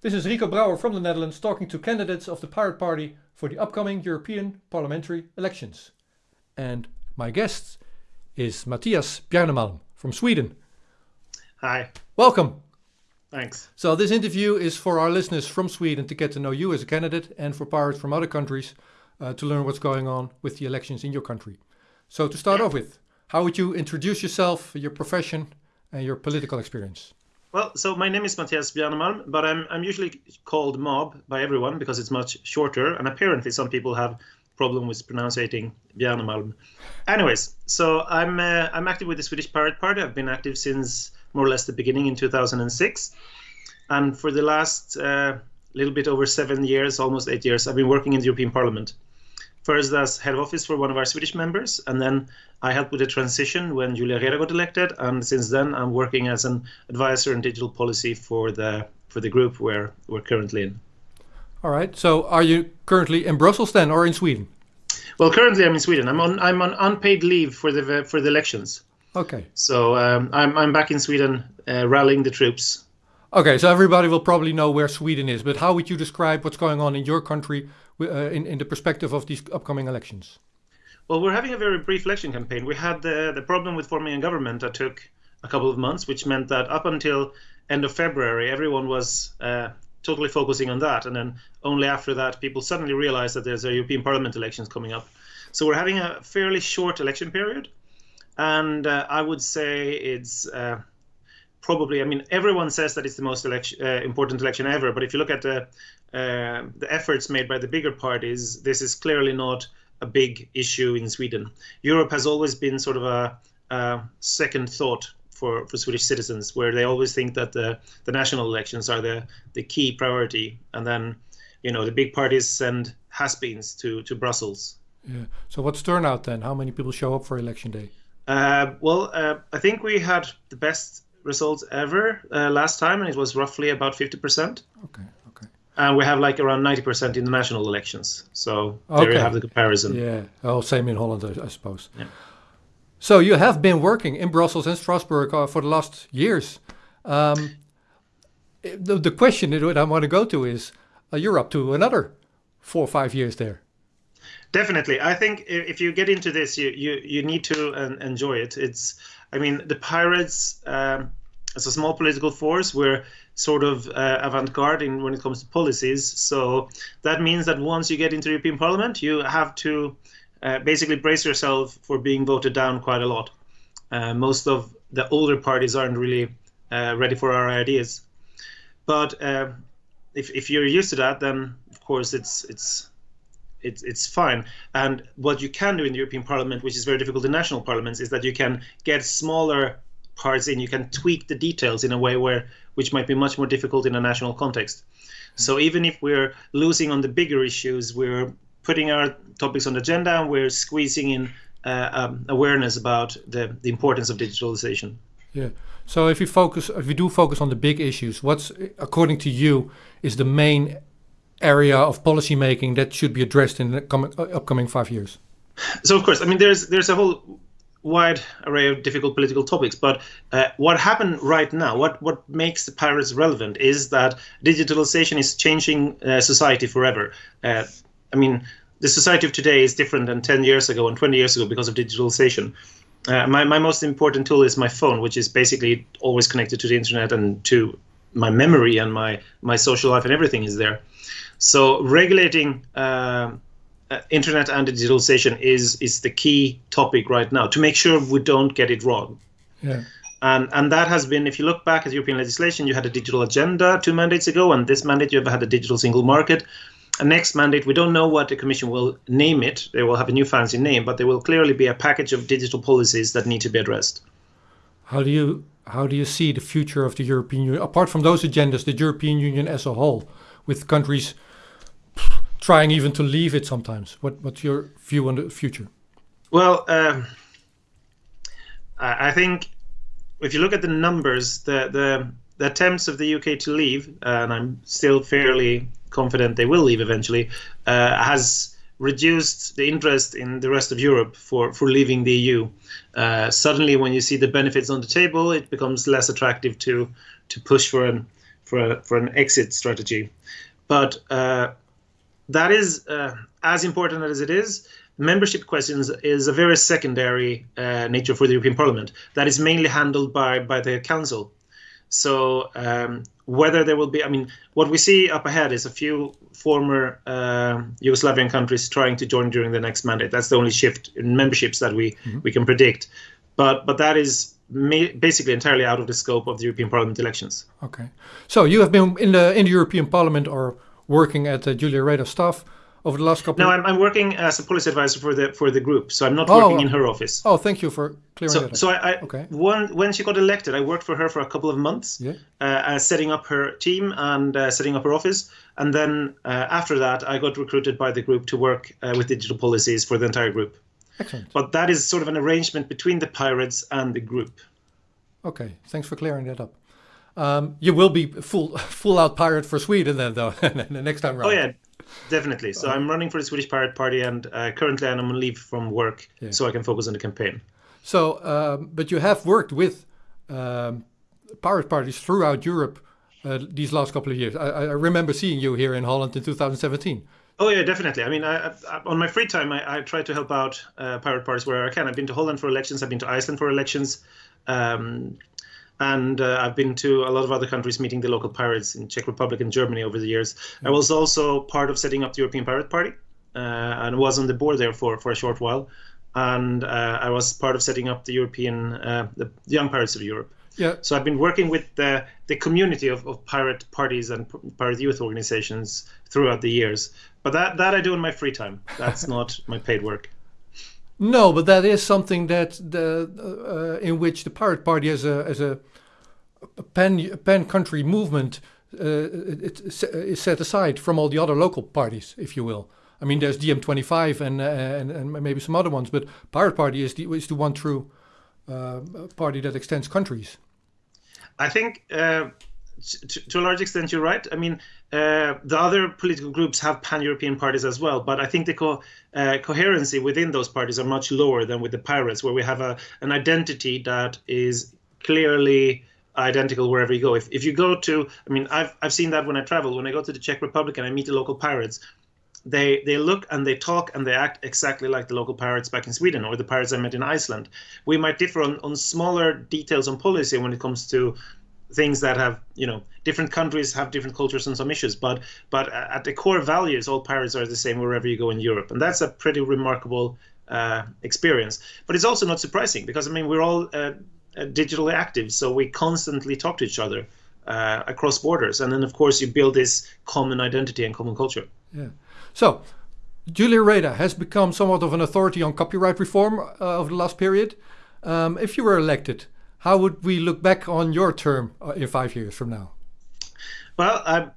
This is Rico Brouwer from the Netherlands talking to candidates of the Pirate Party for the upcoming European parliamentary elections. And my guest is Mattias Bjarnemalm from Sweden. Hi. Welcome. Thanks. So this interview is for our listeners from Sweden to get to know you as a candidate and for pirates from other countries uh, to learn what's going on with the elections in your country. So to start off with, how would you introduce yourself, your profession and your political experience? Well, so my name is Mattias Bjarnemalm, but I'm I'm usually called Mob by everyone because it's much shorter, and apparently some people have problem with pronouncing Bjarnemalm. Anyways, so I'm uh, I'm active with the Swedish Pirate Party. I've been active since more or less the beginning in 2006, and for the last uh, little bit over seven years, almost eight years, I've been working in the European Parliament first as head of office for one of our Swedish members, and then I helped with the transition when Julia Reda got elected, and since then I'm working as an advisor in digital policy for the for the group where we're currently in. All right. So are you currently in Brussels then, or in Sweden? Well, currently I'm in Sweden. I'm on I'm on unpaid leave for the for the elections. Okay. So um, I'm I'm back in Sweden, uh, rallying the troops. Okay, so everybody will probably know where Sweden is, but how would you describe what's going on in your country in, in the perspective of these upcoming elections? Well, we're having a very brief election campaign. We had the, the problem with forming a government that took a couple of months, which meant that up until end of February, everyone was uh, totally focusing on that. And then only after that, people suddenly realized that there's a European Parliament elections coming up. So we're having a fairly short election period. And uh, I would say it's uh, probably, I mean, everyone says that it's the most election, uh, important election ever. But if you look at the uh, the efforts made by the bigger parties, this is clearly not a big issue in Sweden. Europe has always been sort of a, a second thought for, for Swedish citizens, where they always think that the, the national elections are the, the key priority, and then you know the big parties send has-beens to, to Brussels. Yeah. So what's turnout then? How many people show up for election day? Uh, well, uh, I think we had the best results ever uh, last time, and it was roughly about 50%. Okay and we have like around 90% in the national elections. So okay. there you have the comparison. Yeah, oh, same in Holland, I, I suppose. Yeah. So you have been working in Brussels and Strasbourg uh, for the last years. Um, the, the question that I want to go to is, uh, you're up to another four or five years there. Definitely, I think if you get into this, you you you need to uh, enjoy it. It's, I mean, the pirates. Um, as a small political force, we're sort of uh, avant-garde in when it comes to policies. So that means that once you get into the European Parliament, you have to uh, basically brace yourself for being voted down quite a lot. Uh, most of the older parties aren't really uh, ready for our ideas, but uh, if, if you're used to that, then of course it's it's it's it's fine. And what you can do in the European Parliament, which is very difficult in national parliaments, is that you can get smaller parts in. You can tweak the details in a way where which might be much more difficult in a national context. So even if we're losing on the bigger issues, we're putting our topics on the agenda and we're squeezing in uh, um, awareness about the, the importance of digitalization. Yeah. So if you focus, if you do focus on the big issues, what's according to you is the main area of policy making that should be addressed in the coming, uh, upcoming five years? So of course, I mean, there's there's a whole wide array of difficult political topics. But uh, what happened right now, what what makes the pirates relevant, is that digitalization is changing uh, society forever. Uh, I mean, the society of today is different than 10 years ago and 20 years ago because of digitalization. Uh, my, my most important tool is my phone, which is basically always connected to the internet and to my memory and my, my social life and everything is there. So regulating uh, internet and digitalization is is the key topic right now to make sure we don't get it wrong. Yeah. And and that has been, if you look back at European legislation, you had a digital agenda two mandates ago, and this mandate you have had a digital single market. And next mandate, we don't know what the Commission will name it. They will have a new fancy name, but there will clearly be a package of digital policies that need to be addressed. How do you how do you see the future of the European Union apart from those agendas, the European Union as a whole, with countries trying even to leave it sometimes. What what's your view on the future? Well, um, I think if you look at the numbers, the the, the attempts of the UK to leave, uh, and I'm still fairly confident they will leave eventually, uh, has reduced the interest in the rest of Europe for, for leaving the EU. Uh, suddenly, when you see the benefits on the table, it becomes less attractive to to push for an for a, for an exit strategy. But uh, that is uh, as important as it is. Membership questions is a very secondary uh, nature for the European Parliament that is mainly handled by by the Council. So um, whether there will be, I mean, what we see up ahead is a few former uh, Yugoslavian countries trying to join during the next mandate. That's the only shift in memberships that we mm-hmm. we can predict. But but that is basically entirely out of the scope of the European Parliament elections. Okay, so you have been in the in the European Parliament or working at the Julia Reda staff over the last couple. No, I'm, I'm working as a policy advisor for the for the group, so I'm not oh, working in her office. Oh, thank you for clearing so, that. Up. So I, I okay. when when she got elected, I worked for her for a couple of months, yeah. uh, setting up her team and uh, setting up her office, and then uh, after that, I got recruited by the group to work uh, with digital policies for the entire group. Excellent. But that is sort of an arrangement between the pirates and the group. Okay, thanks for clearing that up. Um, you will be full full out pirate for Sweden then, though, the next time around. Oh yeah, definitely. So I'm running for the Swedish Pirate Party, and uh, currently I'm on leave from work, yeah. so I can focus on the campaign. So, um, but you have worked with um, pirate parties throughout Europe uh, these last couple of years. I, I, remember seeing you here in Holland in 2017. Oh yeah, definitely. I mean, I, I, on my free time, I, try to help out uh, pirate parties where I can. I've been to Holland for elections. I've been to Iceland for elections. Um, and uh, I've been to a lot of other countries meeting the local pirates in Czech Republic and Germany over the years. I was also part of setting up the European Pirate Party uh, and was on the board there for, for a short while. And uh, I was part of setting up the European, uh, the Young Pirates of Europe. Yeah. So I've been working with the, the community of, of pirate parties and pirate youth organizations throughout the years. But that, that I do in my free time. That's not my paid work. No, but that is something that the uh, in which the Pirate Party as a as a pan country movement uh, it, it is set aside from all the other local parties, if you will. I mean, there's DiEM25 and, uh, and and maybe some other ones, but Pirate Party is the is the one true uh, party that extends countries. I think uh, to, to, a large extent you're right. I mean, uh, the other political groups have pan-European parties as well, but I think the co- uh, coherency within those parties are much lower than with the pirates, where we have a, an identity that is clearly identical wherever you go. If, if you go to, I mean, I've, I've seen that when I travel. When I go to the Czech Republic and I meet the local pirates, they they look and they talk and they act exactly like the local pirates back in Sweden or the pirates I met in Iceland. We might differ on, on smaller details on policy when it comes to things that have you know different countries have different cultures and some issues but but at the core values all pirates are the same wherever you go in europe and that's a pretty remarkable uh, experience. But it's also not surprising because i mean we're all uh, uh, digitally active so we constantly talk to each other uh, across borders and then of course you build this common identity and common culture. Yeah. So Julia Reda has become somewhat of an authority on copyright reform uh, over the last period. Um, if you were elected, how would we look back on your term uh, in five years from now? Well,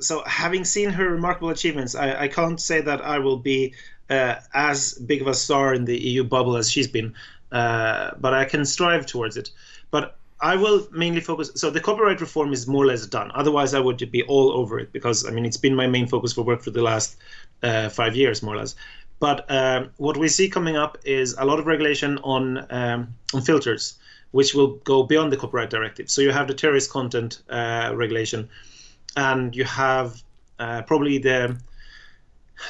so having seen her remarkable achievements, I, I can't say that I will be uh, as big of a star in the EU bubble as she's been, uh, but I can strive towards it. But I will mainly focus. So the copyright reform is more or less done. Otherwise, I would be all over it because I mean it's been my main focus for work for the last uh, five years, more or less. But um, what we see coming up is a lot of regulation on um, on filters which will go beyond the copyright directive. So you have the terrorist content uh, regulation, and you have uh, probably the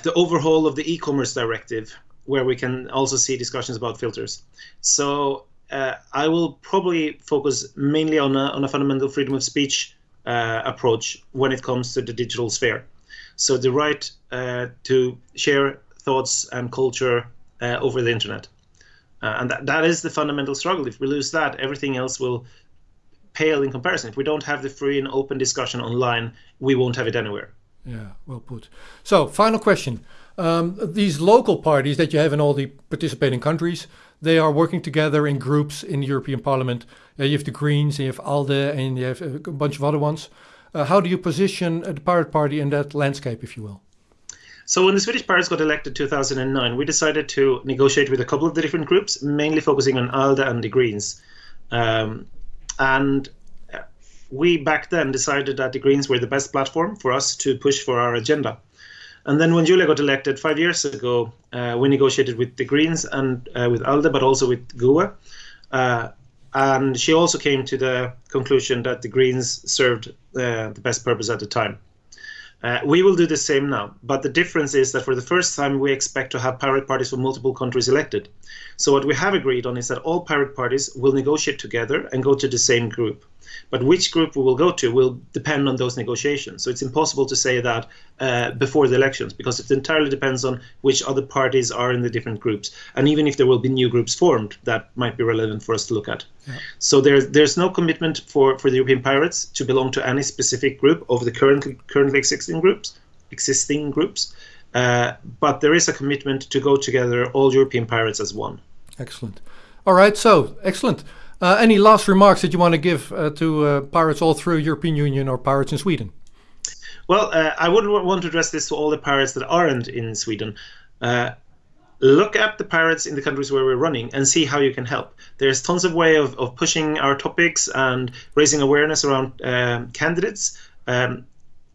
the overhaul of the e-commerce directive, where we can also see discussions about filters. So uh, I will probably focus mainly on a, on a fundamental freedom of speech uh, approach when it comes to the digital sphere. So the right uh, to share thoughts and culture uh, over the internet. Uh, and that, that is the fundamental struggle. If we lose that, everything else will pale in comparison. If we don't have the free and open discussion online, we won't have it anywhere. Yeah, well put. So, final question. Um, these local parties that you have in all the participating countries, they are working together in groups in the European Parliament. Uh, you have the Greens, you have ALDE, and you have a bunch of other ones. Uh, how do you position the Pirate Party in that landscape, if you will? So when the Swedish Pirates got elected in 2009, we decided to negotiate with a couple of the different groups, mainly focusing on ALDE and the Greens. Um, and we back then decided that the Greens were the best platform for us to push for our agenda. And then when Julia got elected five years ago, uh, we negotiated with the Greens and uh, with ALDE, but also with GUE. Uh, and she also came to the conclusion that the Greens served uh, the best purpose at the time. Uh, we will do the same now, but the difference is that for the first time we expect to have pirate parties from multiple countries elected. So what we have agreed on is that all pirate parties will negotiate together and go to the same group. But which group we will go to will depend on those negotiations. So it's impossible to say that uh, before the elections because it entirely depends on which other parties are in the different groups. And even if there will be new groups formed, that might be relevant for us to look at. Yeah. So there's there's no commitment for, for the European pirates to belong to any specific group of the currently currently existing groups, existing groups. Uh, but there is a commitment to go together, all European pirates as one. Excellent. All right, so excellent. Uh, any last remarks that you want to give uh, to uh, pirates all through European Union or pirates in Sweden? Well, uh, I would want to address this to all the pirates that aren't in Sweden. Uh, look at the pirates in the countries where we're running and see how you can help. There's tons of way of, of pushing our topics and raising awareness around um, candidates. Um,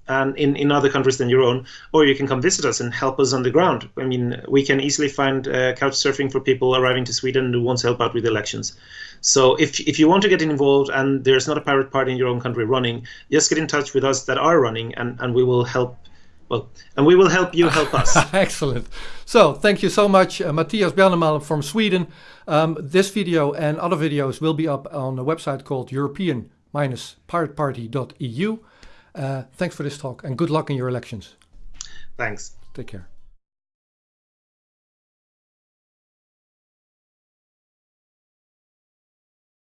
and in, in other countries than your own, or you can come visit us and help us on the ground. I mean, we can easily find uh, couch surfing for people arriving to Sweden who want to help out with elections. So if, if you want to get involved and there's not a pirate party in your own country running, just get in touch with us that are running and, and we will help well, and we will help you help us. Excellent. So thank you so much, uh, Mattias Bjarnemalm from Sweden. Um, this video and other videos will be up on a website called European-pirateparty.eu. Uh, thanks for this talk and good luck in your elections. Thanks. Take care.